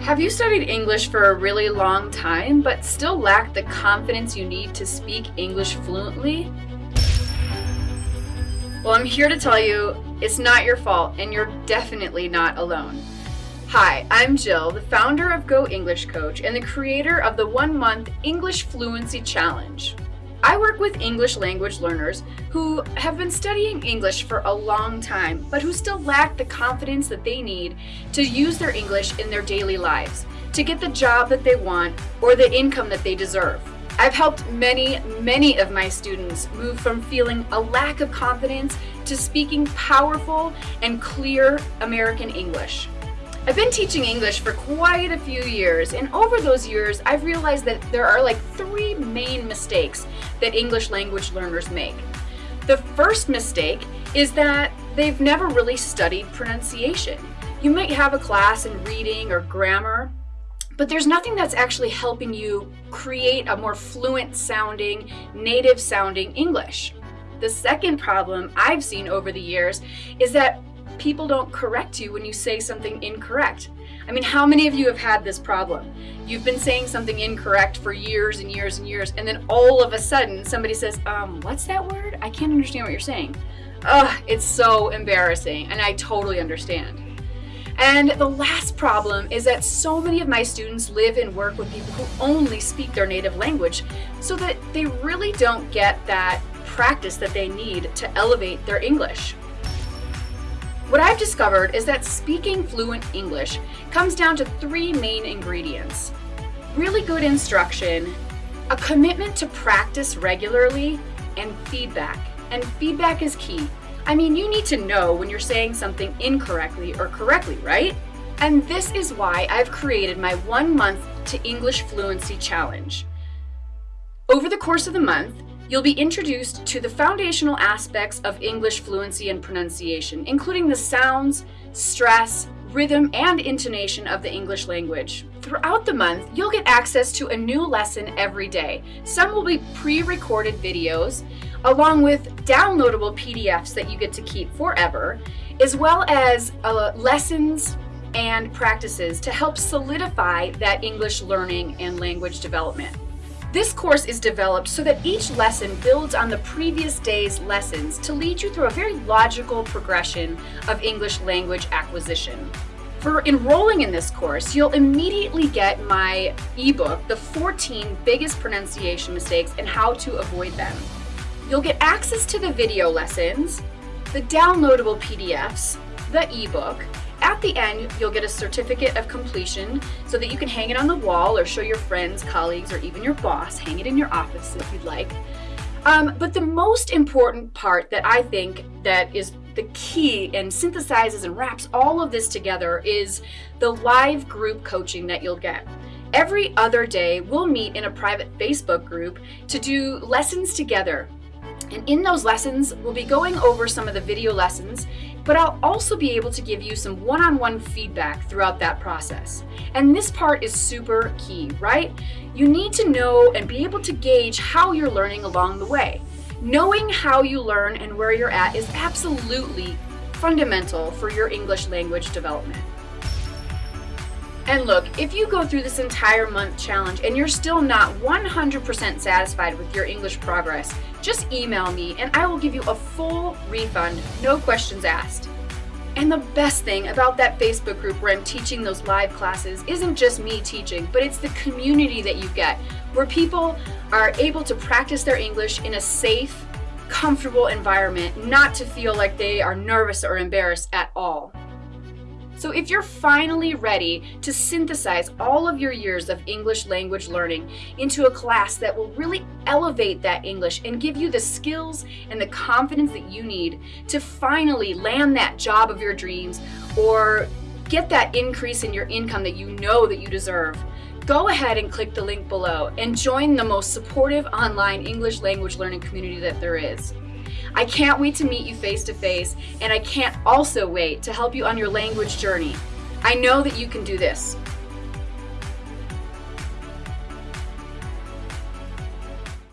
Have you studied English for a really long time but still lack the confidence you need to speak English fluently? Well, I'm here to tell you it's not your fault and you're definitely not alone. Hi, I'm Jill, the founder of Go English Coach and the creator of the one month English Fluency Challenge. I work with English language learners who have been studying English for a long time, but who still lack the confidence that they need to use their English in their daily lives, to get the job that they want or the income that they deserve. I've helped many, many of my students move from feeling a lack of confidence to speaking powerful and clear American English. I've been teaching English for quite a few years, and over those years, I've realized that there are like three main mistakes that English language learners make. The first mistake is that they've never really studied pronunciation. You might have a class in reading or grammar, but there's nothing that's actually helping you create a more fluent sounding, native sounding English. The second problem I've seen over the years is that people don't correct you when you say something incorrect. I mean, how many of you have had this problem? You've been saying something incorrect for years and years and years, and then all of a sudden somebody says, um, what's that word? I can't understand what you're saying. Ugh, it's so embarrassing, and I totally understand. And the last problem is that so many of my students live and work with people who only speak their native language, so that they really don't get that practice that they need to elevate their English. What I've discovered is that speaking fluent English comes down to three main ingredients. Really good instruction, a commitment to practice regularly, and feedback. And feedback is key. I mean, you need to know when you're saying something incorrectly or correctly, right? And this is why I've created my one month to English fluency challenge. Over the course of the month, You'll be introduced to the foundational aspects of English fluency and pronunciation, including the sounds, stress, rhythm, and intonation of the English language. Throughout the month, you'll get access to a new lesson every day. Some will be pre-recorded videos, along with downloadable PDFs that you get to keep forever, as well as uh, lessons and practices to help solidify that English learning and language development. This course is developed so that each lesson builds on the previous day's lessons to lead you through a very logical progression of English language acquisition. For enrolling in this course, you'll immediately get my ebook, The 14 Biggest Pronunciation Mistakes and How to Avoid Them. You'll get access to the video lessons, the downloadable PDFs, the ebook, at the end, you'll get a certificate of completion so that you can hang it on the wall or show your friends, colleagues, or even your boss. Hang it in your office if you'd like. Um, but the most important part that I think that is the key and synthesizes and wraps all of this together is the live group coaching that you'll get. Every other day, we'll meet in a private Facebook group to do lessons together. And in those lessons, we'll be going over some of the video lessons but I'll also be able to give you some one-on-one -on -one feedback throughout that process. And this part is super key, right? You need to know and be able to gauge how you're learning along the way. Knowing how you learn and where you're at is absolutely fundamental for your English language development. And look, if you go through this entire month challenge and you're still not 100% satisfied with your English progress, just email me and I will give you a full refund, no questions asked. And the best thing about that Facebook group where I'm teaching those live classes isn't just me teaching, but it's the community that you get, where people are able to practice their English in a safe, comfortable environment, not to feel like they are nervous or embarrassed at all. So if you're finally ready to synthesize all of your years of English language learning into a class that will really elevate that English and give you the skills and the confidence that you need to finally land that job of your dreams or get that increase in your income that you know that you deserve, go ahead and click the link below and join the most supportive online English language learning community that there is. I can't wait to meet you face to face, and I can't also wait to help you on your language journey. I know that you can do this.